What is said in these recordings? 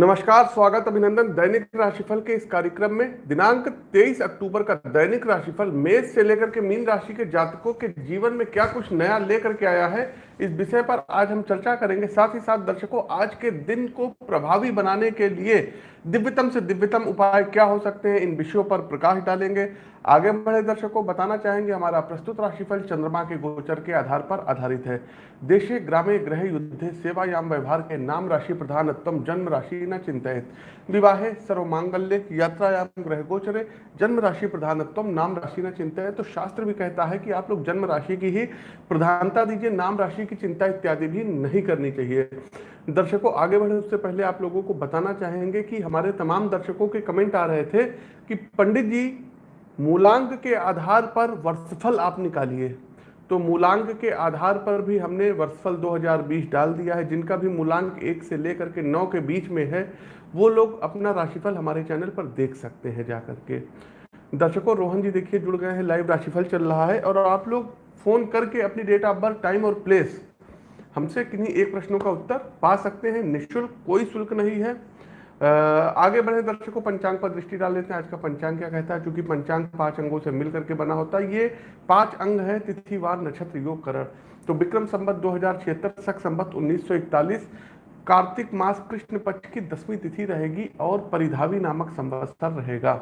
नमस्कार, स्वागत अभिनंदन दैनिक राशिफल के इस कार्यक्रम में। दिनांक 23 अक्टूबर का दैनिक राशिफल मेष से लेकर के मीन राशि के जातकों के जीवन में क्या कुछ नया लेकर के आया है? इस विषय पर आज हम चर्चा करेंगे। साथ ही साथ दर्शकों, आज के दिन को प्रभावी बनाने के लिए दिव्यतम से दिव्यतम उपाय क्या हो सकते हैं, इन विषयों पर प्रकाश डालेंगे। आगे बढ़े दर्शकों, बताना चाहेंगे हमारा प्रस्तुत राशिफल चंद्रमा के गोचर के आधार पर आधारित है। देशे ग्रामे ग्रह युद्ध, सेवायाम व्यवहार के नाम राशि प्रधानत्म जन्म राशि न चिंतित। विवाहे, सर्वमांगल्य, यात्रायाम, ग्रह गोचरे, जन्म राशि प्रधानत्म नाम राशि न चिंतित। तो शास्त्र भी कहता है कि आप लोग जन्म राशि की ही प्रधानता दीजिए, नाम राशि की चिंता इत्यादि भी नहीं करनी चाहिए। दर्शकों, आगे बढ़े उससे पहले आप लोगों को बताना चाहेंगे कि हमारे तमाम दर्शकों के कमेंट आ रहे थे कि पंडित जी, मूलांक के आधार पर वर्षफल आप निकालिए। तो मूलांक के आधार पर भी हमने वर्षफल 2020 डाल दिया है। जिनका भी मूलांक एक से लेकर के नौ के बीच में है, वो लोग अपना राशिफल हमारे चैनल पर देख सकते हैं जा करके दर्शकों, रोहन जी देखिए जुड़ गए हैं। लाइव राशिफल चल रहा है और आप लोग फ़ोन करके अपनी डेट ऑफ़ बर्थ टाइम और प्लेस हमसे किन्हीं एक प्रश्नों का उत्तर पा सकते हैं। निःशुल्क, कोई शुल्क नहीं है। आगे बढ़े दर्शकों, पंचांग पर दृष्टि डाल लेते हैं। आज का पंचांग क्या कहता है? क्योंकि पंचांग पाँच अंगों से मिल करके बना होता है, ये पाँच अंग है, तिथिवार, नक्षत्र, योग, करण। तो विक्रम संबत दो हज़ार छिहत्तर, सख संबत उन्नीस कार्तिक मास कृष्ण पक्ष की दसवीं तिथि रहेगी और परिधावी नामक संवत्सर रहेगा।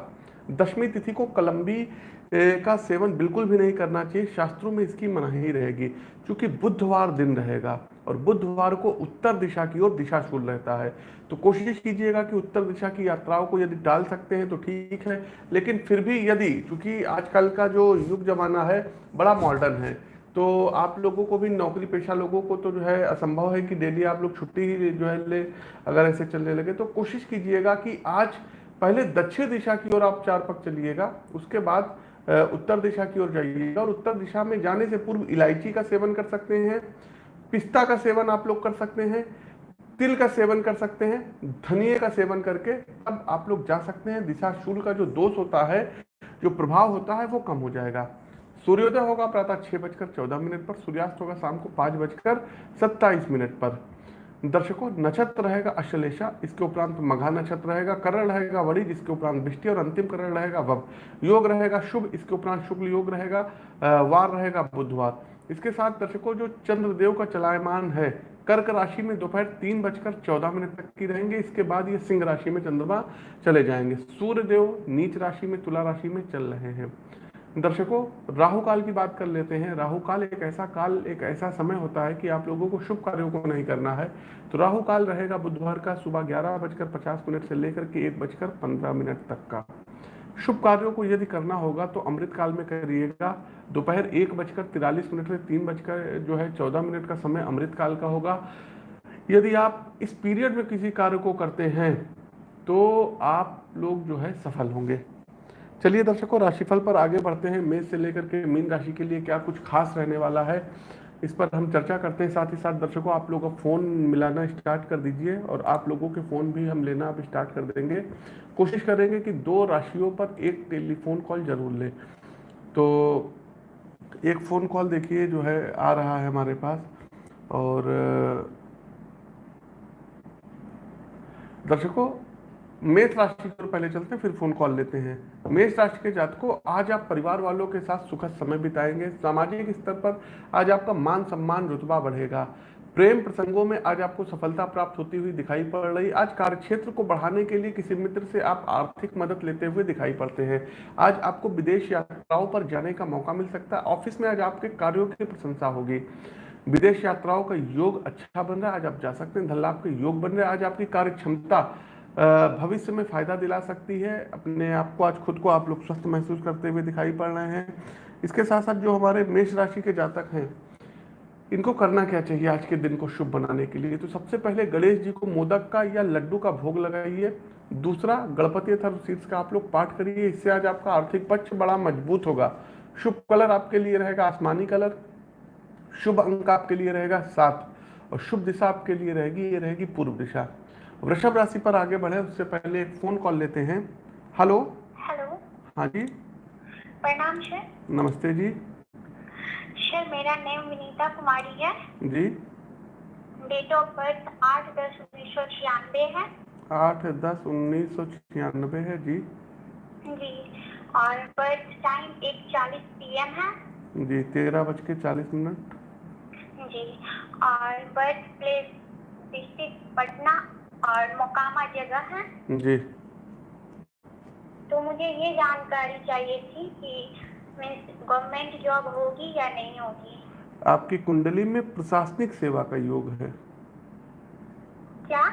दसवीं तिथि को कलम्बी का सेवन बिल्कुल भी नहीं करना चाहिए। शास्त्रों में इसकी मनाही रहेगी, क्योंकि बुधवार दिन रहेगा और बुधवार को उत्तर दिशा की ओर दिशाशूल रहता है। तो कोशिश कीजिएगा कि उत्तर दिशा की यात्राओं को यदि डाल सकते हैं तो ठीक है, लेकिन फिर भी यदि, क्योंकि आजकल का जो युग जमाना है, बड़ा मॉडर्न है। तो आप लोगों को भी, नौकरी पेशा लोगों को तो जो है, असंभव है कि डेली आप लोग छुट्टी ही जो है ले, अगर ऐसे चलने लगे तो कोशिश कीजिएगा कि आज पहले दक्षिण दिशा की ओर आप चार पक चलिएगा, उसके बाद उत्तर दिशा की ओर जाइएगा और उत्तर दिशा में जाने से पूर्व इलायची का सेवन कर सकते हैं, पिस्ता का सेवन आप लोग कर सकते हैं, तिल का सेवन कर सकते हैं धनिए का सेवन करके अब आप लोग जा सकते हैं। दिशा शूल का जो दोष होता है, जो प्रभाव होता है, वो कम हो जाएगा। सूर्योदय होगा प्रातः छह बजकर चौदह मिनट पर, सूर्यास्त होगा शाम को पाँच बजकर सत्ताईस मिनट पर। दर्शकों, नक्षत्र रहेगा अश्लेषा, इसके उपरांत मघा नक्षत्र रहेगा, करण रहेगा वड़ी इसके उपरांत वृष्टि और अंतिम करण रहेगा वब। योग रहेगा शुभ, इसके उपरांत शुक्ल योग रहेगा वार रहेगा बुधवार। इसके साथ दर्शकों, जो चंद्रदेव का चलायमान है, कर्क राशि में दोपहर तीन बजकर चौदह मिनट तक की रहेंगे, इसके बाद ये सिंह राशि में चंद्रमा चले जाएँगे। सूर्य देव नीच राशि में, तुला राशि में चल रहे हैं। दर्शकों राहु काल की बात कर लेते हैं। राहु काल एक ऐसा काल, एक ऐसा समय होता है कि आप लोगों को शुभ कार्यों को नहीं करना है। तो राहु काल रहेगा बुधवार का सुबह ग्यारह बजकर पचास मिनट से लेकर के एक बजकर पंद्रह मिनट तक का। शुभ कार्यों को यदि करना होगा तो अमृत काल में करिएगा। दोपहर एक बजकर तिरालीस मिनट से तीन बजकर जो है चौदह मिनट का समय अमृत काल का होगा। यदि आप इस पीरियड में किसी कार्य को करते हैं तो आप लोग जो है सफल होंगे। चलिए दर्शकों, राशिफल पर आगे बढ़ते हैं। मेष से लेकर के मीन राशि के लिए क्या कुछ खास रहने वाला है? इस पर हम चर्चा करते हैं। साथ ही साथ दर्शकों, आप लोग अब फ़ोन मिलाना स्टार्ट कर दीजिए और आप लोगों के फ़ोन भी हम लेना अब स्टार्ट कर देंगे। कोशिश करेंगे कि दो राशियों पर एक टेलीफोन कॉल ज़रूर लें। तो एक फ़ोन कॉल देखिए जो है, आ रहा है हमारे पास और दर्शकों मेष राशि पर पहले चलते हैं, फिर फ़ोन कॉल लेते हैं। मेष राशि के जातकों, आज आप परिवार वालों के साथ सुखद समय बिताएँगे। सामाजिक स्तर पर आज आपका मान सम्मान रुतबा बढ़ेगा। प्रेम प्रसंगों में आज आपको सफलता प्राप्त होती हुई दिखाई पड़ रही। आज कार्यक्षेत्र को बढ़ाने के लिए किसी मित्र से आप आर्थिक मदद लेते हुए दिखाई पड़ते हैं। आज आपको विदेश यात्राओं पर जाने का मौका मिल सकता है। ऑफ़िस में आज आपके कार्यों की प्रशंसा होगी। विदेश यात्राओं का योग अच्छा बन रहा है, आज आप जा सकते हैं। धन लाभ के योग बन रहे हैं। आज आपकी कार्य क्षमता भविष्य में फ़ायदा दिला सकती है। अपने आप को, आज खुद को आप लोग स्वस्थ महसूस करते हुए दिखाई पड़ रहे हैं। इसके साथ साथ जो हमारे मेष राशि के जातक हैं, इनको करना क्या चाहिए आज के दिन को शुभ बनाने के लिए? तो सबसे पहले गणेश जी को मोदक का या लड्डू का भोग लगाइए। दूसरा, गणपति अथर्व का आप लोग पाठ करिए। इससे आज आपका आर्थिक पक्ष बड़ा मज़बूत होगा। शुभ कलर आपके लिए रहेगा आसमानी कलर। शुभ अंक आपके लिए रहेगा सात। और शुभ दिशा आपके लिए रहेगी, ये रहेगी पूर्व दिशा। वृषभ राशि पर आगे बढ़े उससे पहले एक फ़ोन कॉल लेते हैं। हेलो हेलो हाँ जी। प्रणाम सर नमस्ते जी। सर मेरा नाम विनीता कुमारी है। जी। डेट ऑफ़ बर्थ आठ दस उन्नीस सौ छियानवे है। आठ दस उन्नीस सौ छियानबे है जी। जी। और बर्थ टाइम एक चालीस पी एम है। जी तेरह बज के चालीस मिनट। जी। और बर्थ प्लेस डिस्ट्रिक्ट पटना और मोकामा जगह है। जी। तो मुझे ये जानकारी चाहिए थी कि गवर्नमेंट जॉब होगी या नहीं होगी। आपकी कुंडली में प्रशासनिक सेवा का योग है। क्या?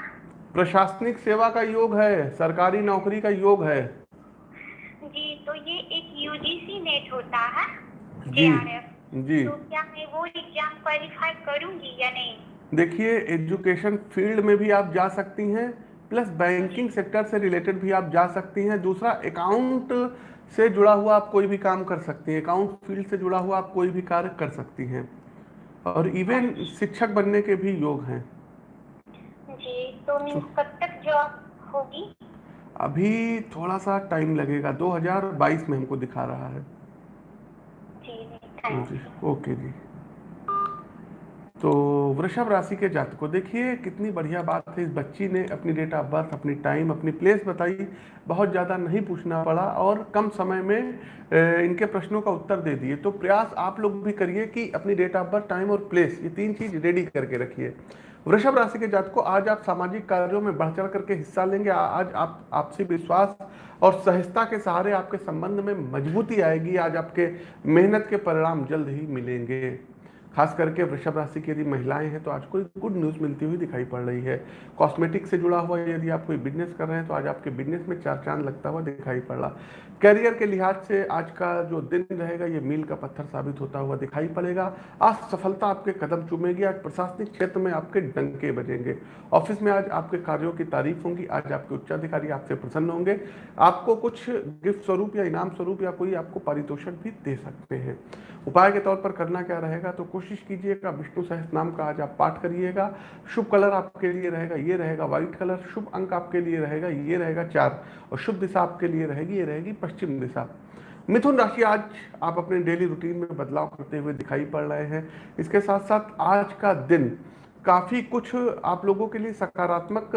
प्रशासनिक सेवा का योग है सरकारी नौकरी का योग है। जी तो ये एक यूजीसी नेट होता है जी जी। तो क्या मैं वो एग्ज़ाम क्वालिफाई करूँगी या नहीं? देखिए एजुकेशन फ़ील्ड में भी आप जा सकती हैं प्लस बैंकिंग सेक्टर से रिलेटेड भी आप जा सकती हैं। दूसरा अकाउंट से जुड़ा हुआ आप कोई भी काम कर सकती हैं। अकाउंट फ़ील्ड से जुड़ा हुआ आप कोई भी कार्य कर सकती हैं। और इवन शिक्षक बनने के भी योग हैं। जी तो कब तक जॉब होगी? अभी थोड़ा सा टाइम लगेगा 2022 में हमको दिखा रहा है। जी जी यू ओके जी। तो वृषभ राशि के जात को देखिए कितनी बढ़िया बात है। इस बच्ची ने अपनी डेट ऑफ़ बर्थ अपनी टाइम अपनी प्लेस बताई। बहुत ज़्यादा नहीं पूछना पड़ा और कम समय में इनके प्रश्नों का उत्तर दे दिए। तो प्रयास आप लोग भी करिए कि अपनी डेट ऑफ़ बर्थ टाइम और प्लेस ये तीन चीज़ रेडी करके रखिए। वृषभ राशि के जात को आज आप सामाजिक कार्यों में बढ़ चढ़ करके हिस्सा लेंगे। आज आप, आपसी विश्वास और सहजता के सहारे आपके संबंध में मजबूती आएगी। आज आपके मेहनत के परिणाम जल्द ही मिलेंगे। खास करके वृषभ राशि की यदि महिलाएँ हैं तो आज कोई गुड न्यूज़ मिलती हुई दिखाई पड़ रही है। कॉस्मेटिक से जुड़ा हुआ यदि आप कोई बिज़नेस कर रहे हैं तो आज आपके बिज़नेस में चार चाँद लगता हुआ दिखाई पड़। रहा कैरियर के लिहाज से आज का जो दिन रहेगा, ये मील का पत्थर साबित होता हुआ दिखाई पड़ेगा। आज सफलता आपके कदम चुमेगी, आज प्रशासनिक क्षेत्र में आपके डंके बजेंगे। ऑफ़िस में आज आपके कार्यों की तारीफ़ होंगी, आज आपके उच्चाधिकारी आपसे प्रसन्न होंगे। आपको कुछ गिफ्ट स्वरूप या इनाम स्वरूप या कोई आपको पारितोषिक भी दे सकते हैं। उपाय के तौर पर करना क्या रहेगा तो कोशिश कीजिएगा विष्णु सहस नाम का आज आप पाठ करिएगा। शुभ कलर आपके लिए रहेगा, ये रहेगा व्हाइट कलर, शुभ अंक आपके लिए रहेगा, ये रहेगा चार, और शुभ दिशा आपके लिए रहेगी, ये रहेगी पश्चिम दिशा। मिथुन राशि आज आप अपने डेली रूटीन में बदलाव करते हुए दिखाई पड़ रहे हैं। इसके साथ साथ आज का दिन काफ़ी कुछ आप लोगों के लिए सकारात्मक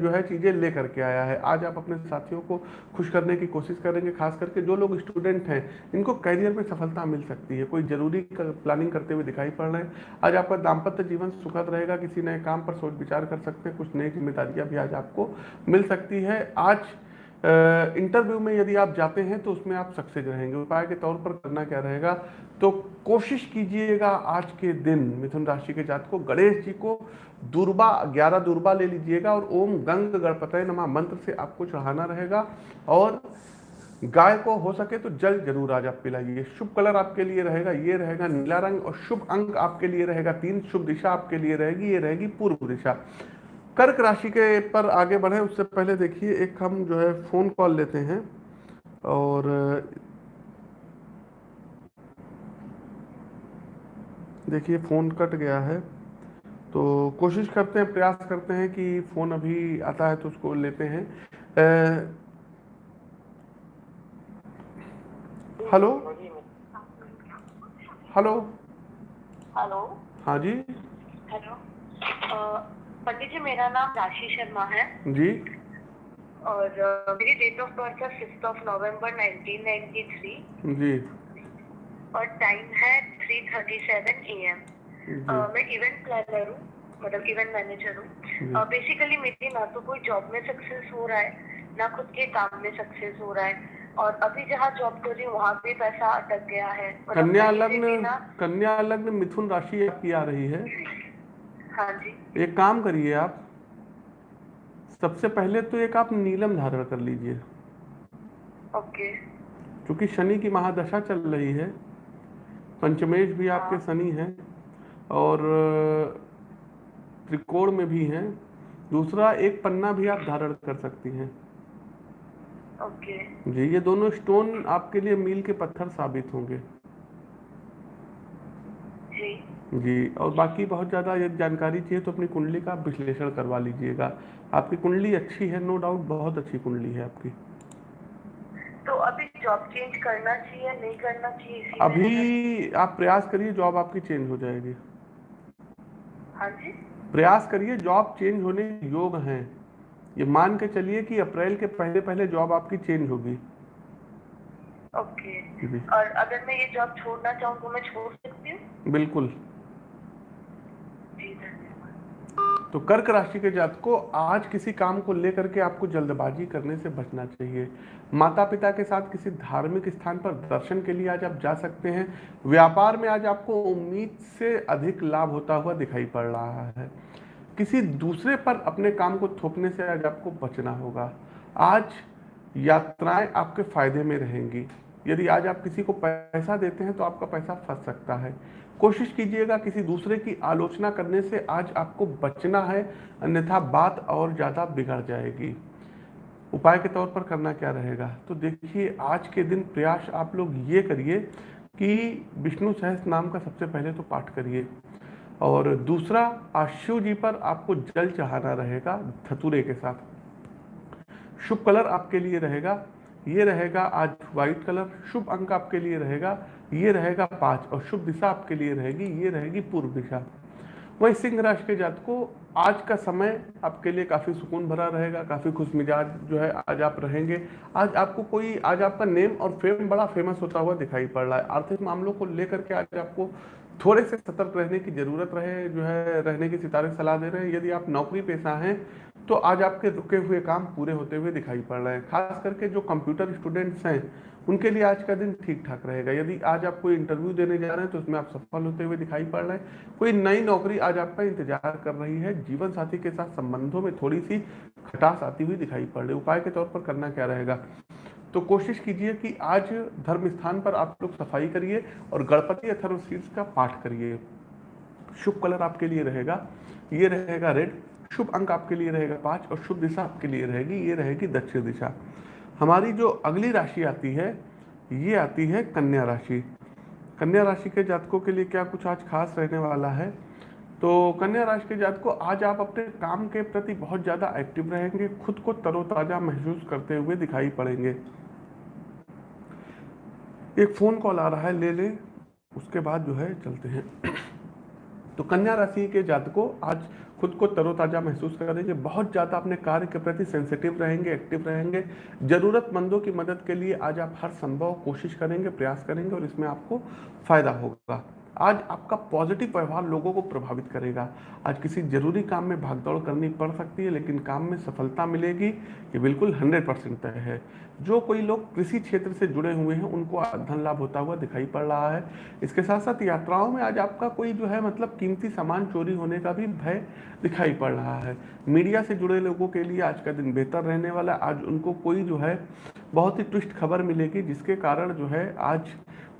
जो है चीज़ें लेकर के आया है। आज आप अपने साथियों को खुश करने की कोशिश करेंगे, खास करके जो लोग स्टूडेंट हैं, इनको करियर में सफलता मिल सकती है। कोई ज़रूरी प्लानिंग करते हुए दिखाई पड़ रहे हैं। आज आपका दाम्पत्य जीवन सुखद रहेगा, किसी नए काम पर सोच विचार कर सकते हैं, कुछ नई जिम्मेदारियाँ भी आज आपको मिल सकती है। आज इंटरव्यू में यदि आप जाते हैं तो उसमें आप सक्सेस रहेंगे। उपाय के तौर पर करना क्या रहेगा? तो कोशिश कीजिएगा आज के दिन मिथुन राशि के जात को गणेश जी को दुर्बा, ग्यारह दुर्बा ले लीजिएगा और ओम गंग गणपतय नमा मंत्र से आपको चढ़ाना रहेगा और गाय को हो सके तो जल ज़रूर आज आप पिलाइए। शुभ कलर आपके लिए रहेगा, ये रहेगा नीला रंग और शुभ अंक आपके लिए रहेगा। तीन शुभ दिशा आपके लिए रहेगी, ये रहेगी पूर्व दिशा। कर्क राशि के पर आगे बढ़े उससे पहले देखिए एक हम जो है फ़ोन कॉल लेते हैं और देखिए फ़ोन कट गया है तो कोशिश करते हैं प्रयास करते हैं कि फ़ोन अभी आता है तो उसको लेते हैं। हेलो? हेलो? हेलो? हाँ जी। हेलो? पंडित जी मेरा नाम राशि शर्मा है। जी। और मेरी डेट ऑफ़ बर्थ है फिफ्थ ऑफ़ नवंबर 1993 जी। और टाइम है 3:37 एएम जी। मैं इवेंट प्लानर हूँ मतलब इवेंट मैनेजर हूँ। बेसिकली मेरी ना तो कोई जॉब में सक्सेस हो रहा है ना खुद के काम में सक्सेस हो रहा है। और अभी जहाँ जॉब कर रही हूँ वहाँ भी पैसा अटक गया है। मतलब कन्या लग्न कन्या लग्न मिथुन राशि आपकी आ रही है। हाँ जी। एक काम करिए आप। सबसे पहले तो एक आप नीलम धारण कर लीजिए। ओके। क्योंकि शनि की महादशा चल रही है पंचमेश भी आपके शनि हैं और त्रिकोण में भी हैं। दूसरा एक पन्ना भी आप धारण कर सकती हैं। ओके। जी ये दोनों स्टोन आपके लिए मील के पत्थर साबित होंगे। जी। जी और बाकी बहुत ज़्यादा यदि जानकारी चाहिए तो अपनी कुंडली का विश्लेषण करवा लीजिएगा। आपकी कुंडली अच्छी है नो डाउट बहुत अच्छी कुंडली है आपकी। तो अभी जॉब चेंज करना चाहिए नहीं करना चाहिए अभी आप प्रयास करिए जॉब आपकी चेंज हो जाएगी। हाँ जी। प्रयास करिए जॉब चेंज होने योग हैं। ये मान के चलिए कि अप्रैल के पहले पहले जॉब आपकी चेंज होगी। ओके और अगर मैं ये जॉब छोड़ना चाहूँ तो मैं छोड़ सकती हूँ? बिल्कुल जी धन्यवाद तो कर्क राशि के जात को आज किसी काम को लेकर के आपको जल्दबाजी करने से बचना चाहिए। माता पिता के साथ किसी धार्मिक स्थान पर दर्शन के लिए आज आप जा सकते हैं। व्यापार में आज आपको उम्मीद से अधिक लाभ होता हुआ दिखाई पड़ रहा है। किसी दूसरे पर अपने काम को थोपने से आज आपको बचना होगा। आज यात्राएँ आपके फ़ायदे में रहेंगी। यदि आज आप किसी को पैसा देते हैं तो आपका पैसा फंस सकता है। कोशिश कीजिएगा किसी दूसरे की आलोचना करने से आज आपको बचना है, अन्यथा बात और ज़्यादा बिगड़ जाएगी। उपाय के तौर पर करना क्या रहेगा? तो देखिए, आज के दिन प्रयास आप लोग ये करिए कि विष्णु सहस नाम का सबसे पहले तो पाठ करिए। और दूसरा आज शिव जी पर आपको जल चढ़ाना रहेगा, धतूरे के साथ। शुभ कलर आपके लिए रहेगा। ये रहेगा आज व्हाइट कलर, शुभ अंक आपके लिए रहेगा। ये रहेगा पाँच, और शुभ दिशा आपके लिए रहेगी, ये रहेगी पूर्व दिशा। वही सिंह राशि के जात को, आज का समय आपके लिए काफ़ी सुकून भरा रहेगा, काफ़ी खुश मिजाज जो है आज आप रहेंगे। आज आपको कोई, आज आपका नेम और फेम, बड़ा फ़ेमस होता हुआ दिखाई पड़ रहा है। आर्थिक मामलों को लेकर के आज आपको थोड़े से सतर्क रहने की ज़रूरत रहे, जो है रहने की सितारे सलाह दे रहे हैं। यदि आप नौकरी पेशा हैं तो आज आपके रुके हुए काम पूरे होते हुए दिखाई पड़ रहे हैं। खास करके जो कंप्यूटर स्टूडेंट्स हैं उनके लिए आज का दिन ठीक ठाक रहेगा। यदि आज आप कोई इंटरव्यू देने जा रहे हैं तो उसमें आप सफल होते हुए दिखाई पड़ रहे हैं। कोई नई नौकरी आज आपका इंतज़ार कर रही है, जीवन साथी के साथ संबंधों में थोड़ी सी खटास आती हुई दिखाई पड़ रही है। उपाय के तौर पर करना क्या रहेगा? तो कोशिश कीजिए कि आज धर्म स्थान पर आप लोग सफ़ाई करिए और गणपति अथर्वशीर्ष का पाठ करिए। शुभ कलर आपके लिए रहेगा, ये रहेगा रेड शुभ अंक आपके लिए रहेगा पाँच और शुभ दिशा आपके लिए रहेगी, ये रहेगी दक्षिण दिशा। हमारी जो अगली राशि आती है, ये आती है कन्या राशि। कन्या राशि के जातकों के लिए क्या कुछ आज खास रहने वाला है? तो कन्या राशि के जातकों, आज आप अपने काम के प्रति बहुत ज़्यादा एक्टिव रहेंगे, खुद को तरोताज़ा महसूस करते हुए दिखाई पड़ेंगे। एक फ़ोन कॉल आ रहा है, ले ले, उसके बाद जो है चलते हैं। तो कन्या राशि के जातकों, आज खुद को तरोताज़ा महसूस करेंगे बहुत ज़्यादा अपने कार्य के प्रति सेंसिटिव रहेंगे एक्टिव रहेंगे। ज़रूरतमंदों की मदद के लिए आज आप हर संभव कोशिश करेंगे, प्रयास करेंगे और इसमें आपको फ़ायदा होगा। आज आपका पॉजिटिव व्यवहार लोगों को प्रभावित करेगा। आज किसी ज़रूरी काम में भागदौड़ करनी पड़ सकती है, लेकिन काम में सफलता मिलेगी ये बिल्कुल हंड्रेड परसेंट तय है। जो कोई लोग कृषि क्षेत्र से जुड़े हुए हैं, उनको धन लाभ होता हुआ दिखाई पड़ रहा है। इसके साथ साथ यात्राओं में आज आपका कोई जो है मतलब कीमती सामान चोरी होने का भी भय दिखाई पड़ रहा है। मीडिया से जुड़े लोगों के लिए आज का दिन बेहतर रहने वाला आज उनको कोई जो है बहुत ही ट्विस्ट खबर मिलेगी, जिसके कारण जो है आज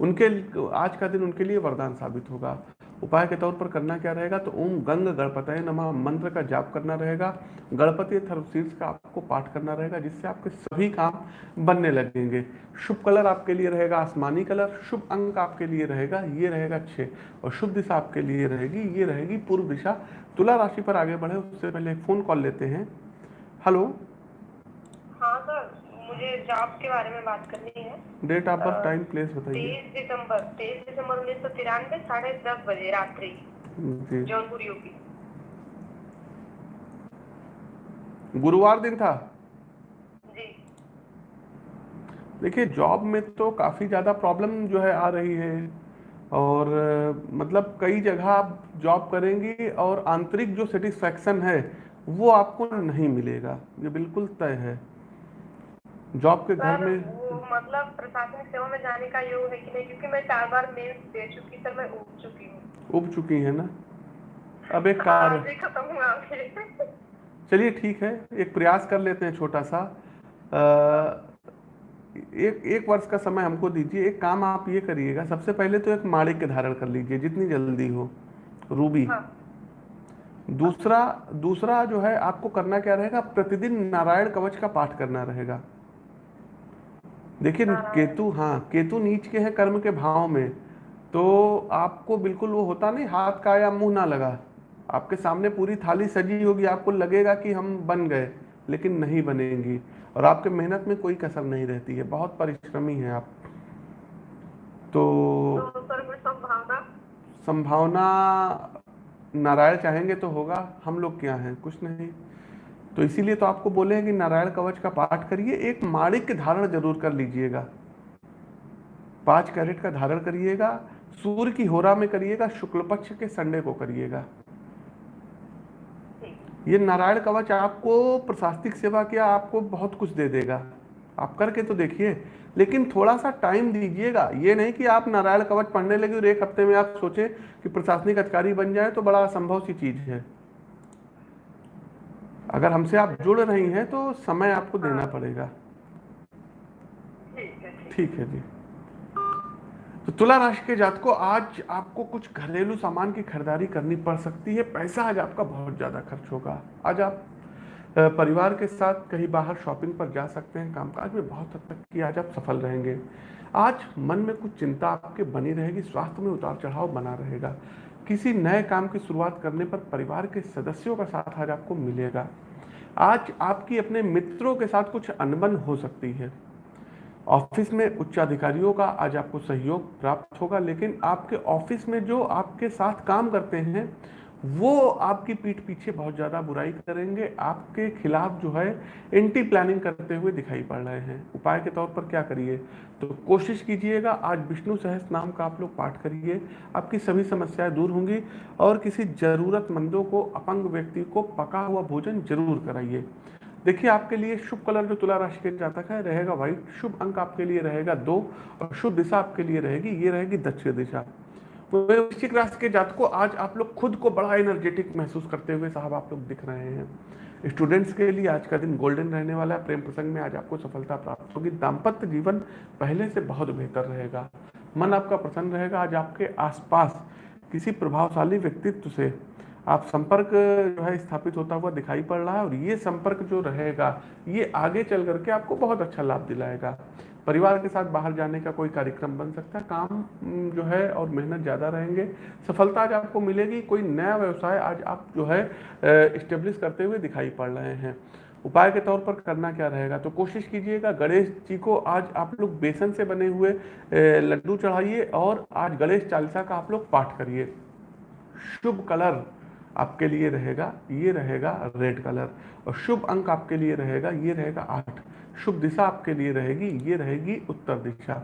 उनके आज का दिन उनके लिए वरदान साबित होगा। उपाय के तौर पर करना क्या रहेगा? तो ओम गंग गणपतय नमा। मंत्र का जाप करना रहेगा। गणपति थर्वशीर्ष का आपको पाठ करना रहेगा, जिससे आपके सभी काम बनने लगेंगे। शुभ कलर आपके लिए रहेगा, आसमानी कलर। शुभ अंक आपके लिए रहेगा, ये रहेगा छः और शुभ दिशा आपके लिए रहेगी, ये रहेगी पूर्व दिशा तुला राशि पर आगे बढ़े उससे पहले फ़ोन कॉल लेते हैं। हेलो हाँ सर मुझे जॉब के बारे में बात करनी है। Date of birth time place बताइए। तेईस दिसंबर तेईस दिसंबर उन्नीस सौ तिरानवे साढ़े दस बजे रात्रि जौनपुर यूपी गुरुवार दिन था? देखिए जॉब में तो काफ़ी ज़्यादा प्रॉब्लम जो है आ रही है। और मतलब कई जगह आप जॉब करेंगी और आंतरिक जो सेटिस्फैक्शन है वो आपको नहीं मिलेगा। ये बिल्कुल तय है। जॉब के घर में मतलब प्रशासनिक सेवा में जाने का योग है कि नहीं? क्योंकि मैं चार बार मेल दे चुकी सर मैं उग चुकी हूँ। उब चुकी है ना? अब एक हाँ, कार्य जी खत्म हुआ चलिए ठीक है एक प्रयास कर लेते हैं छोटा सा। एक एक वर्ष का समय हमको दीजिए। एक काम आप ये करिएगा सबसे पहले तो एक माणिक्य धारण कर लीजिए जितनी जल्दी हो। रूबी। हाँ। दूसरा दूसरा जो है आपको करना क्या रहेगा? प्रतिदिन नारायण कवच का पाठ करना रहेगा। देखिए केतु हाँ केतु नीच के है कर्म के भाव में तो आपको बिल्कुल वो होता नहीं हाथ का या मुँह ना लगा। आपके सामने पूरी थाली सजी होगी आपको लगेगा कि हम बन गए लेकिन नहीं बनेंगी। और आपके मेहनत में कोई कसर नहीं रहती है, बहुत परिश्रमी है आप। तो संभावना संभावना नारायण चाहेंगे तो होगा, हम लोग क्या हैं, कुछ नहीं। तो इसीलिए तो आपको बोले हैं कि नारायण कवच का पाठ करिए, एक माणिक धारण ज़रूर कर लीजिएगा। पाँच कैरेट का धारण करिएगा, सूर्य की होरा में करिएगा, शुक्ल पक्ष के संडे को करिएगा। ये नारायण कवच आपको प्रशासनिक सेवा किया आपको बहुत कुछ दे देगा। आप करके तो देखिए लेकिन थोड़ा सा टाइम दीजिएगा। ये नहीं कि आप नारायण कवच पढ़ने लगे और एक हफ़्ते में आप सोचें कि प्रशासनिक अधिकारी बन जाए तो बड़ा असंभव सी चीज़ है। अगर हमसे आप जुड़ रही हैं तो समय आपको देना पड़ेगा। ठीक है ठीक ठीक है जी। तो तुला राशि के जात को आज आपको कुछ घरेलू सामान की खरीदारी करनी पड़ सकती है। पैसा आज आपका बहुत ज़्यादा खर्च होगा। आज आप परिवार के साथ कहीं बाहर शॉपिंग पर जा सकते हैं, कामकाज में बहुत हद तक कि आज आप सफल रहेंगे। आज मन में कुछ चिंता आपके बनी रहेगी, स्वास्थ्य में उतार चढ़ाव बना रहेगा। किसी नए काम की शुरुआत करने पर परिवार के सदस्यों का साथ आज आपको मिलेगा। आज आपकी अपने मित्रों के साथ कुछ अनबन हो सकती है। ऑफ़िस में उच्च अधिकारियों का आज आपको सहयोग प्राप्त होगा, लेकिन आपके ऑफ़िस में जो आपके साथ काम करते हैं, वो आपकी पीठ पीछे बहुत ज़्यादा बुराई करेंगे। आपके खिलाफ जो है, एंटी प्लानिंग करते हुए दिखाई पड़ रहे हैं। उपाय के तौर पर क्या करिए? तो कोशिश कीजिएगा, आज विष्णु सहस नाम का आप लोग पाठ करिए। आपकी सभी समस्याएँ दूर होंगी और किसी ज़रूरतमंदों को, अपंग व्यक्ति को पका हुआ भोजन ज़रूर कराइए। देखिए, आपके लिए शुभ कलर जो तुला राशि के जातक है, रहेगा व्हाइट। शुभ अंक आपके लिए रहेगा दो और शुभ दिशा आपके लिए रहेगी, ये रहेगी दक्षिण दिशा। वृश्चिक राशि के जात को आज आप लोग खुद को बड़ा एनर्जेटिक महसूस करते हुए साहब आप लोग दिख रहे हैं। स्टूडेंट्स के लिए आज का दिन गोल्डन रहने वाला है। प्रेम प्रसंग में आज आपको सफलता प्राप्त होगी। दाम्पत्य जीवन पहले से बहुत बेहतर रहेगा। मन आपका प्रसन्न रहेगा। आज आपके आसपास किसी प्रभावशाली व्यक्तित्व से आप संपर्क जो है स्थापित होता हुआ दिखाई पड़ रहा है और ये संपर्क जो रहेगा, ये आगे चल करके आपको बहुत अच्छा लाभ दिलाएगा। परिवार के साथ बाहर जाने का कोई कार्यक्रम बन सकता है, काम जो है और मेहनत ज़्यादा रहेंगे। सफलता आज आपको मिलेगी, कोई नया व्यवसाय आज आप जो है इस्टेब्लिश करते हुए दिखाई पड़ रहे हैं। उपाय के तौर पर करना क्या रहेगा? तो कोशिश कीजिएगा, गणेश जी को आज आप लोग बेसन से बने हुए लड्डू चढ़ाइए और आज गणेश चालीसा का आप लोग पाठ करिए। शुभ कलर। आपके लिए रहेगा ये रहेगा रेड कलर और शुभ अंक आपके लिए रहेगा ये रहेगा आठ. शुभ दिशा आपके लिए रहेगी ये रहेगी उत्तर दिशा.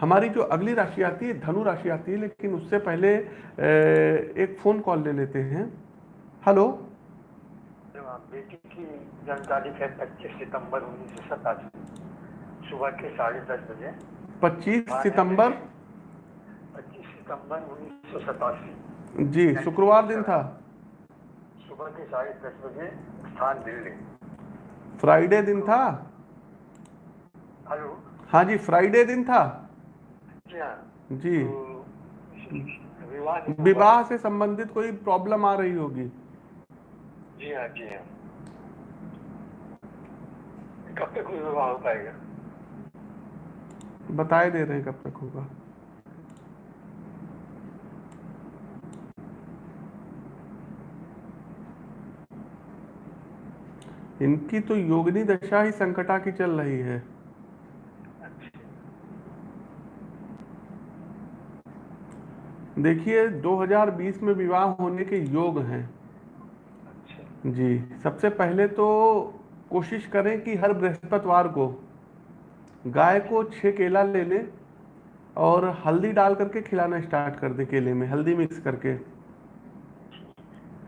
हमारी जो अगली राशि आती है धनु राशि आती है लेकिन उससे पहले एक फ़ोन कॉल ले लेते हैं. हेलो बेटी की जानकारी है पच्चीस सितंबर उन्नीस सौ सतासी. सुबह के साढ़े दस बजे। 25 सितंबर? पच्चीस सितंबर उन्नीस सौ सतासी। जी शुक्रवार दिन था। सुबह के साढ़े दस बजे स्थान दिल्ली फ्राइडे दिन था? हेलो? हाँ जी फ्राइडे दिन था? जी। हाँ तो विवाह विवाह से संबंधित कोई प्रॉब्लम आ रही होगी? जी हाँ जी हाँ। कब तक विवाह हो पाएगा? बताए दे रहे हैं कब तक होगा। इनकी तो योगिनी दशा ही संकटा की चल रही है। देखिए 2020 में विवाह होने के योग हैं। अच्छा। जी सबसे पहले तो कोशिश करें कि हर बृहस्पतिवार को गाय को छः केला ले लें और हल्दी डाल करके खिलाना स्टार्ट कर दें केले में हल्दी मिक्स करके।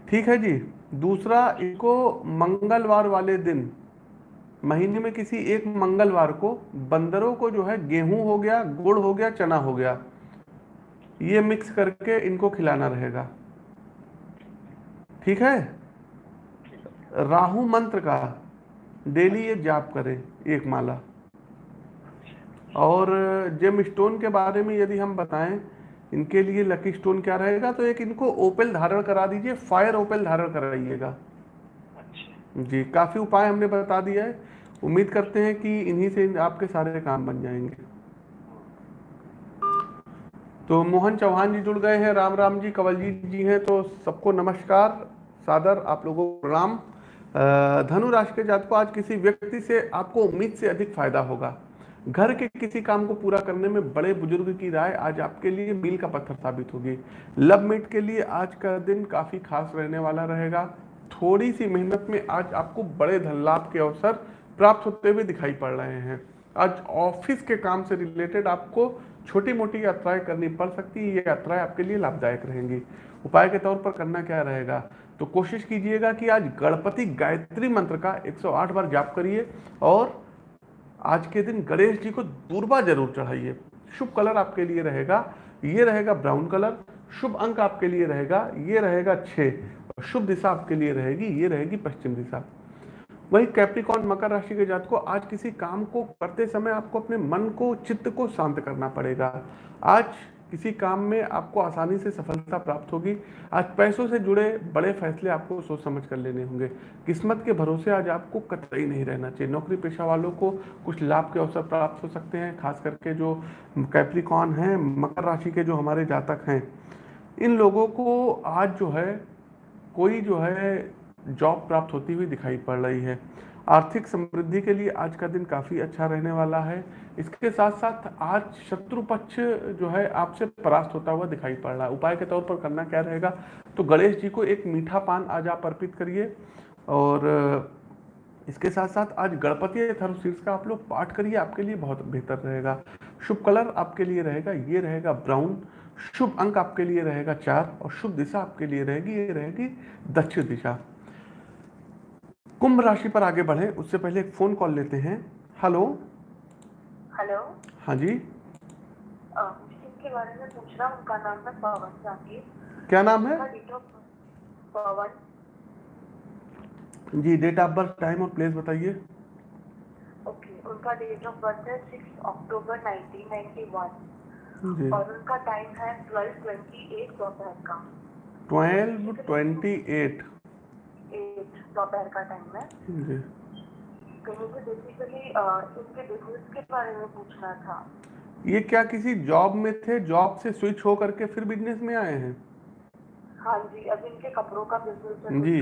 ठीक है जी? दूसरा, इनको मंगलवार वाले दिन, महीने में किसी एक मंगलवार को बंदरों को जो है गेहूँ हो गया, गुड़ हो गया, चना हो गया, ये मिक्स करके इनको खिलाना रहेगा। ठीक है? राहु मंत्र का, डेली ये जाप करें, एक माला। और, जेम स्टोन के बारे में यदि हम बताएँ इनके लिए लकी स्टोन क्या रहेगा? तो एक इनको ओपेल धारण करा दीजिए फायर ओपेल धारण कराइएगा। अच्छा। जी काफ़ी उपाय हमने बता दिया है। उम्मीद करते हैं कि इन्हीं से आपके सारे काम बन जाएँगे। तो मोहन चौहान जी जुड़ गए हैं राम राम जी कंवलजीत जी हैं तो सबको नमस्कार। सादर आप लोगों को प्रणाम। धनु राशि के जात को आज किसी व्यक्ति से आपको उम्मीद से अधिक फ़ायदा होगा। घर के किसी काम को पूरा करने में बड़े बुज़ुर्ग की राय आज आपके लिए मील का पत्थर साबित होगी। लव मीट के लिए आज का दिन काफ़ी खास रहने वाला रहेगा। थोड़ी सी मेहनत में आज आपको बड़े धन लाभ के अवसर प्राप्त होते हुए दिखाई पड़ रहे हैं। आज ऑफ़िस के काम से रिलेटेड आपको छोटी मोटी यात्राएँ करनी पड़ सकती है। ये यात्राएँ आपके लिए लाभदायक रहेंगी। उपाय के तौर पर करना क्या रहेगा? तो कोशिश कीजिएगा कि आज गणपति गायत्री मंत्र का 108 बार जाप करिए और आज के दिन गणेश जी को दूरबा ज़रूर चढ़ाइए। शुभ कलर आपके लिए रहेगा, ये रहेगा ब्राउन कलर, शुभ अंक आपके लिए रहेगा, ये रहेगा छः शुभ दिशा आपके लिए रहेगी, ये रहेगी पश्चिम दिशा। वही कैप्टिकॉन मकर राशि के जात को आज किसी काम को करते समय आपको अपने मन को, चित्त को शांत करना पड़ेगा। आज किसी काम में आपको आसानी से सफलता प्राप्त होगी। आज पैसों से जुड़े बड़े फैसले आपको सोच समझ कर लेने होंगे। किस्मत के भरोसे आज आपको कतई नहीं रहना चाहिए। नौकरी पेशा वालों को कुछ लाभ के अवसर प्राप्त हो सकते हैं, खास करके जो कैप्रिकॉन हैं, मकर राशि के जो हमारे जातक हैं। इन लोगों को आज जो है, कोई जो है, जॉब प्राप्त होती हुई दिखाई पड़ रही है। आर्थिक समृद्धि के लिए आज का दिन काफ़ी अच्छा रहने वाला है। इसके साथ साथ आज शत्रु पक्ष जो है आपसे परास्त होता हुआ दिखाई पड़ रहा है। उपाय के तौर पर करना क्या रहेगा? तो गणेश जी को एक मीठा पान आज आप अर्पित करिए और इसके साथ साथ आज गणपति शीर्ष का आप लोग पाठ करिए, आपके लिए बहुत बेहतर रहेगा। शुभ कलर आपके लिए रहेगा, ये रहेगा ब्राउन। शुभ अंक आपके लिए रहेगा चार और शुभ दिशा आपके लिए रहेगी, ये रहेगी दक्षिण दिशा। कुंभ राशि पर आगे बढ़े। उससे पहले एक फ़ोन कॉल लेते हैं। हेलो हेलो हाँ जी। के बारे में पूछ रहा उनका नाम है पवन जाकिर। क्या नाम है? पवन। जी डेट ऑफ़ बर्थ टाइम और प्लेस बताइए। ओके उनका डेट ऑफ़ बर्थ है सिक्स अक्टूबर 1991 जी। और उनका टाइम है ट्वेल्व ट्वेंटी एट दोपहर का। ट्वेल्व ट्वेंटी एट दोपहर का टाइम है। तो मुझे बेसिकली इनके बिज़नेस के बारे में पूछना था। ये क्या किसी जॉब में थे? जॉब से स्विच हो करके फिर बिज़नेस में आए हैं? हाँ जी अभी इनके कपड़ों का बिज़नेस है जी।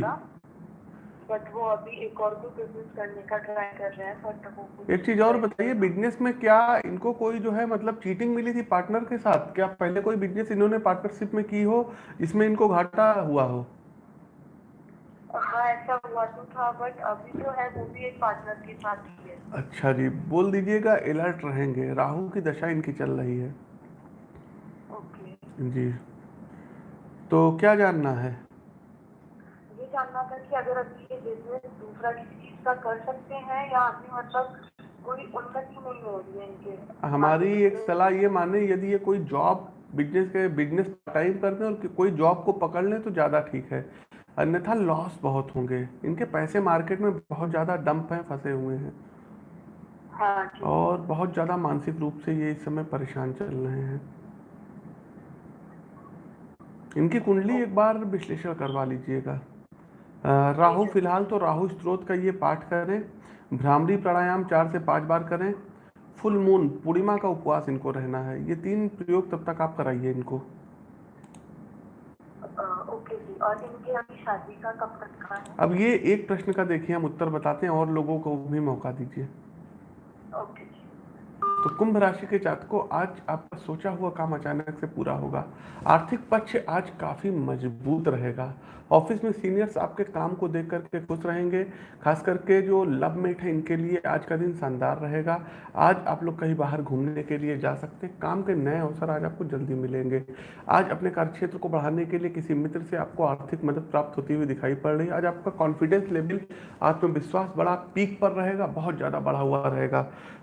बट वो अभी एक और भी बिज़नेस करने का ट्राई कर रहे हैं बट वो एक चीज़ और बताइए बिज़नेस में क्या इनको कोई जो है मतलब चीटिंग मिली थी पार्टनर के साथ? क्या पहले कोई बिज़नेस इन्होंने पार्टनरशिप में की हो जिसमें इनको घाटा हुआ हो? हाँ ऐसा हुआ तो था बट अभी जो है वो भी एक पार्टनर के साथ ही है। अच्छा जी बोल दीजिएगा अलर्ट रहेंगे। राहु की दशा इनकी चल रही है। ओके जी। तो क्या जानना है? ये जानना था कि अगर अभी ये बिज़नेस दूसरा किसी चीज़ का कर सकते हैं या अभी मतलब कोई नहीं हो रही है इनके। हमारी एक सलाह ये माने यदि ये कोई जॉब बिज़नेस के बिज़नेस टाइम करते हैं और कोई जॉब को पकड़ लें तो ज़्यादा ठीक है। अन्यथा लॉस बहुत होंगे। इनके पैसे मार्केट में बहुत ज़्यादा डंप हैं फंसे हुए हैं। हाँ और बहुत ज़्यादा मानसिक रूप से ये इस समय परेशान चल रहे हैं। इनकी कुंडली एक बार विश्लेषण करवा लीजिएगा। राहु फ़िलहाल तो राहु स्त्रोत का ये पाठ करें भ्रामरी प्राणायाम चार से पाँच बार करें फुल मून पूर्णिमा का उपवास इनको रहना है। ये तीन प्रयोग तब तक आप कराइए इनको। और इनके अभी शादी का कब तक का है? अब ये एक प्रश्न का देखिए हम उत्तर बताते हैं और लोगों को भी मौका दीजिए। ओके। कुंभ राशि के जातकों, आज आपका सोचा हुआ काम अचानक से पूरा होगा। आर्थिक पक्ष आज काफ़ी मज़बूत रहेगा। ऑफ़िस में सीनियर्स आपके काम को देख करके खुश रहेंगे, खास करके जो लव मेट है, इनके लिए आज का दिन शानदार रहेगा। आज आप लोग कहीं बाहर घूमने के लिए जा सकते हैं, काम के नए अवसर आज आपको जल्दी मिलेंगे। आज अपने कार्यक्षेत्र को बढ़ाने के लिए किसी मित्र से आपको आर्थिक मदद प्राप्त होती हुई दिखाई पड़ रही है। आज आपका कॉन्फिडेंस लेवल आत्मविश्वास बड़ा पीक पर रहेगा, बहुत ज़्यादा बढ़ा हुआ रहेगा।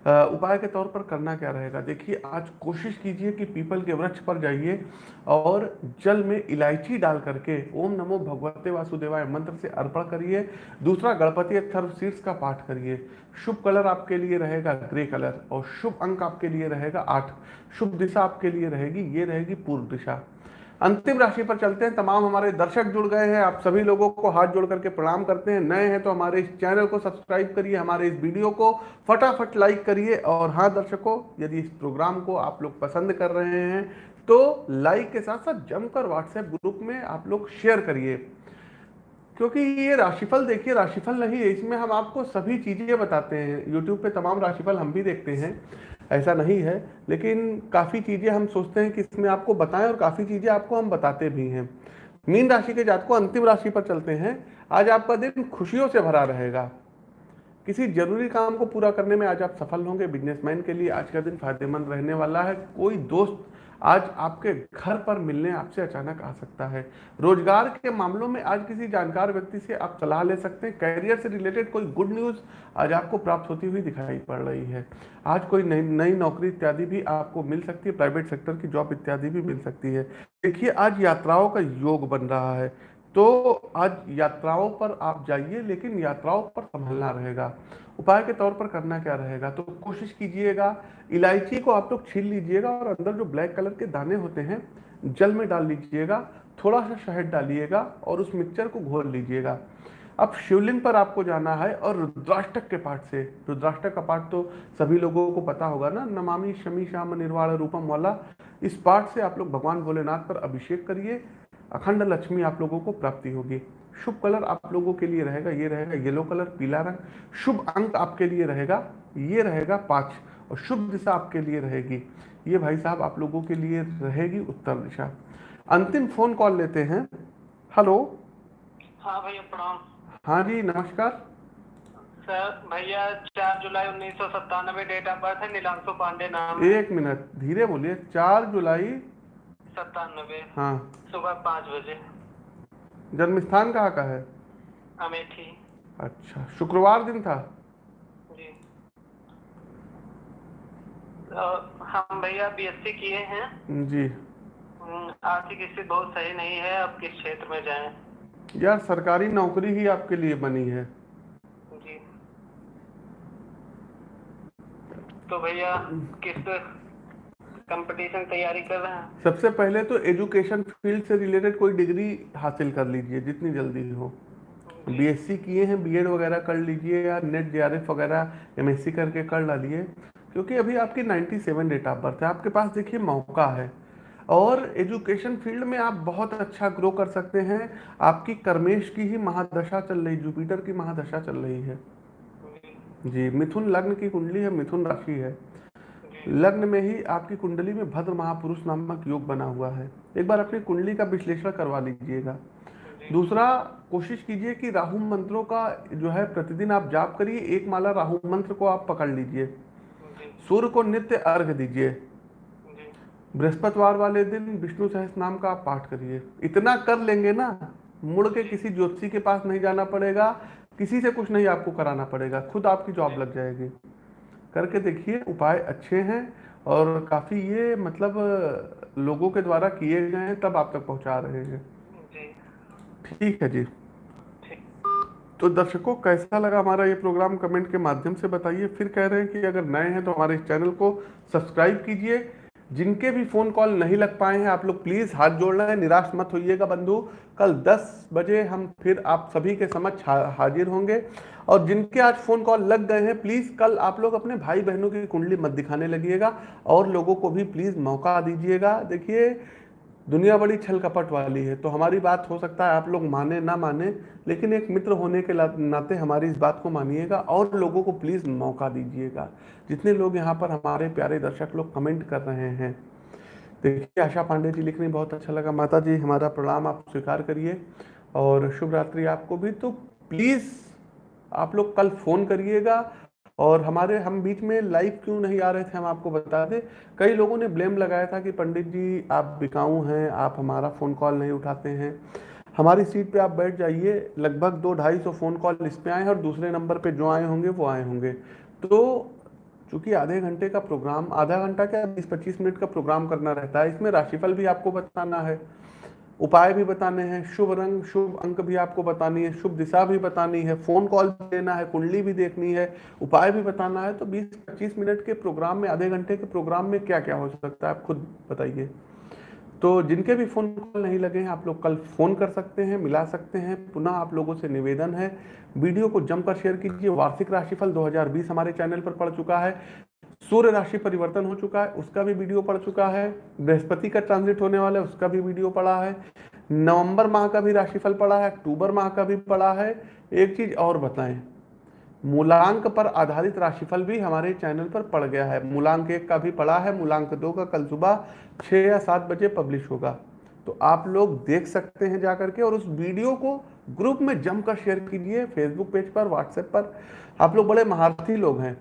उपाय के तौर पर करना क्या रहेगा? देखिए, आज कोशिश कीजिए कि पीपल के वृक्ष पर जाइए और जल में इलायची डाल करके ओम नमो भगवते वासुदेवाय मंत्र से अर्पण करिए। दूसरा, गणपति अक्षर शीर्ष का पाठ करिए। शुभ कलर आपके लिए रहेगा ग्रे कलर और शुभ अंक आपके लिए रहेगा आठ। शुभ दिशा आपके लिए रहेगी, ये रहेगी पूर्व दिशा। अंतिम राशि पर चलते हैं। तमाम हमारे दर्शक जुड़ गए हैं। आप सभी लोगों को हाथ जोड़ करके प्रणाम करते हैं। नए हैं तो हमारे इस चैनल को सब्सक्राइब करिए, हमारे इस वीडियो को फटाफट लाइक करिए। और हाँ दर्शकों, यदि इस प्रोग्राम को आप लोग पसंद कर रहे हैं तो लाइक के साथ साथ जमकर व्हाट्सएप ग्रुप में आप लोग शेयर करिए। क्योंकि ये राशिफल देखिए, राशिफल नहीं है इसमें हम आपको सभी चीज़ें बताते हैं। यूट्यूब पे तमाम राशिफल हम भी देखते हैं। ऐसा नहीं है, लेकिन काफ़ी चीज़ें हम सोचते हैं कि इसमें आपको बताएँ और काफ़ी चीज़ें आपको हम बताते भी हैं। मीन राशि के जात को अंतिम राशि पर चलते हैं। आज आपका दिन खुशियों से भरा रहेगा। किसी ज़रूरी काम को पूरा करने में आज आप सफल होंगे। बिजनेसमैन के लिए आज का दिन फ़ायदेमंद रहने वाला है। कोई दोस्त आज आपके घर पर मिलने आपसे अचानक आ सकता है। रोज़गार के मामलों में आज किसी जानकार व्यक्ति से आप सलाह ले सकते हैं। कैरियर से रिलेटेड कोई गुड न्यूज़ आज आपको प्राप्त होती हुई दिखाई पड़ रही है। आज कोई नई नई नौकरी इत्यादि भी आपको मिल सकती है। प्राइवेट सेक्टर की जॉब इत्यादि भी मिल सकती है। देखिए, आज यात्राओं का योग बन रहा है। तो आज यात्राओं पर आप जाइए, लेकिन यात्राओं पर संभलना रहेगा। उपाय के तौर पर करना क्या रहेगा? तो कोशिश कीजिएगा, इलायची को आप लोग छील लीजिएगा और अंदर जो ब्लैक कलर के दाने होते हैं, जल में डाल लीजिएगा, थोड़ा सा शहद डालिएगा और उस मिक्सचर को घोल लीजिएगा। अब शिवलिंग पर आपको जाना है और रुद्राष्टक के पाठ से। रुद्राष्टक का पाठ तो सभी लोगों को पता होगा ना? नमामि शमी श्याम निर्वाण रूपम वाला। इस पाठ से आप लोग भगवान भोलेनाथ पर अभिषेक करिए। अखंड लक्ष्मी आप लोगों को प्राप्ति होगी। शुभ कलर आप लोगों के लिए रहेगा ये रहेगा येलो कलर पीला रंग। शुभ अंक आपके लिए रहेगा ये रहेगा पाँच। और शुभ दिशा आपके लिए रहेगी ये भाई साहब आप लोगों के लिए रहेगी उत्तर दिशा। अंतिम फ़ोन कॉल लेते हैं। हेलो हाँ भैया प्रणाम। हाँ जी नमस्कार। सर भैया चार जुलाई उन्नीस सौ सत्तानवे डेट ऑफ़ बर्थ है नीलांशु पांडे नाम एक मिनट धीरे बोलिए चार जुलाई सत्तानवे। हाँ। सुबह पाँच बजे। जन्म स्थान कहाँ का है? अमेठी। अच्छा शुक्रवार दिन था? जी। तो हम भैया बीएससी किए हैं। जी। आर्थिक स्थिति बहुत सही नहीं है अब किस क्षेत्र में जाएँ? यार सरकारी नौकरी ही आपके लिए बनी है। जी। तो भैया किस कंपटीशन तैयारी कर रहे हैं। सबसे पहले तो एजुकेशन फ़ील्ड से रिलेटेड कोई डिग्री हासिल कर लीजिए जितनी जल्दी हो। बीएससी किए हैं बीएड वगैरह कर लीजिए या नेट जेआरएफ वगैरह एमएससी करके कर डालिए क्योंकि अभी आपकी 97 डेट ऑफ़ बर्थ है। आपके पास देखिए मौका है। और एजुकेशन फ़ील्ड में आप बहुत अच्छा ग्रो कर सकते हैं। आपकी कर्मेश की ही महादशा चल रही जुपिटर की महादशा चल रही है। जी मिथुन लग्न की कुंडली है मिथुन राशि है। लग्न में ही आपकी कुंडली में भद्र महापुरुष नामक योग बना हुआ है। एक बार अपनी कुंडली का विश्लेषण करवा लीजिएगा। दूसरा, कोशिश कीजिए कि राहु मंत्रों का जो है प्रतिदिन आप जाप करिए, एक माला राहु मंत्र को आप पकड़ लीजिए। सूर्य को नित्य अर्घ दीजिए। बृहस्पतिवार वाले दिन विष्णु सहस नाम का आप पाठ करिए। इतना कर लेंगे ना, मुड़ के किसी ज्योतिषी के पास नहीं जाना पड़ेगा, किसी से कुछ नहीं आपको कराना पड़ेगा, खुद आपकी जॉब लग जाएगी। करके देखिए उपाय अच्छे हैं और काफ़ी ये मतलब लोगों के द्वारा किए गए हैं तब आप तक पहुँचा रहे हैं। ठीक है जी। तो दर्शकों कैसा लगा हमारा ये प्रोग्राम? कमेंट के माध्यम से बताइए। फिर कह रहे हैं कि अगर नए हैं तो हमारे इस चैनल को सब्सक्राइब कीजिए जिनके भी फ़ोन कॉल नहीं लग पाए हैं, आप लोग प्लीज़ हाथ जोड़ना है, निराश मत होइएगा बंधु। कल 10 बजे हम फिर आप सभी के समक्ष हाजिर होंगे। और जिनके आज फ़ोन कॉल लग गए हैं, प्लीज़ कल आप लोग अपने भाई बहनों की कुंडली मत दिखाने लगिएगा। और लोगों को भी प्लीज़ मौका दीजिएगा। देखिए दुनिया बड़ी छल कपट वाली है तो हमारी बात हो सकता है आप लोग माने ना माने, लेकिन एक मित्र होने के नाते हमारी इस बात को मानिएगा और लोगों को प्लीज़ मौका दीजिएगा। जितने लोग यहाँ पर हमारे प्यारे दर्शक लोग कमेंट कर रहे हैं। देखिए, आशा पांडे जी लिखने बहुत अच्छा लगा। माता जी, हमारा प्रणाम, आप स्वीकार करिए। और शुभ रात्रि आपको भी। तो प्लीज़ आप लोग कल फ़ोन करिएगा। और हमारे, हम बीच में लाइव क्यों नहीं आ रहे थे, हम आपको बता दें। कई लोगों ने ब्लेम लगाया था कि पंडित जी, आप बिकाऊ हैं, आप हमारा फ़ोन कॉल नहीं उठाते हैं। हमारी सीट पे आप बैठ जाइए, लगभग दो ढाई सौ फ़ोन कॉल इस पे आए हैं और दूसरे नंबर पे जो आए होंगे, वो आए होंगे। तो चूँकि आधे घंटे का प्रोग्राम आधा घंटा क्या, बीस पच्चीस मिनट का प्रोग्राम करना रहता है, इसमें राशिफल भी आपको बताना है। उपाय भी बताने हैं, शुभ रंग, शुभ अंक भी आपको बतानी है, शुभ दिशा भी बतानी है फ़ोन कॉल भी देना है, कुंडली भी देखनी है, उपाय भी बताना है तो 20-25 मिनट के प्रोग्राम में, आधे घंटे के प्रोग्राम में क्या क्या हो सकता है, आप खुद बताइए। तो जिनके भी फ़ोन कॉल नहीं लगे हैं, आप लोग कल फ़ोन कर सकते हैं, मिला सकते हैं, पुनः आप लोगों से निवेदन है। वीडियो को जमकर शेयर कीजिए, वार्षिक राशिफल 2020 हमारे चैनल पर पड़ चुका है। सूर्य राशि परिवर्तन हो चुका है, उसका भी वीडियो पड़ चुका है, बृहस्पति का ट्रांजिट होने वाला है, उसका भी वीडियो पड़ा है, नवंबर माह का भी राशिफल पड़ा है, अक्टूबर माह का भी पड़ा है। एक चीज़ और बताएँ, मूलांक पर आधारित राशिफल भी हमारे चैनल पर पड़ गया है। मूलांक एक का भी पड़ा है, मूलांक दो का कल सुबह छः या सात बजे पब्लिश होगा। तो आप लोग देख सकते हैं जाकर के और उस वीडियो को ग्रुप में जमकर शेयर कीजिए फेसबुक पेज पर व्हाट्सएप पर। आप लोग बड़े महारथी लोग हैं।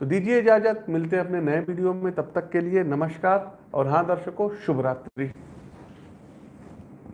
तो दीजिए इजाज़त, मिलते हैं अपने नए वीडियो में, तब तक के लिए नमस्कार और हाँ दर्शकों शुभ रात्रि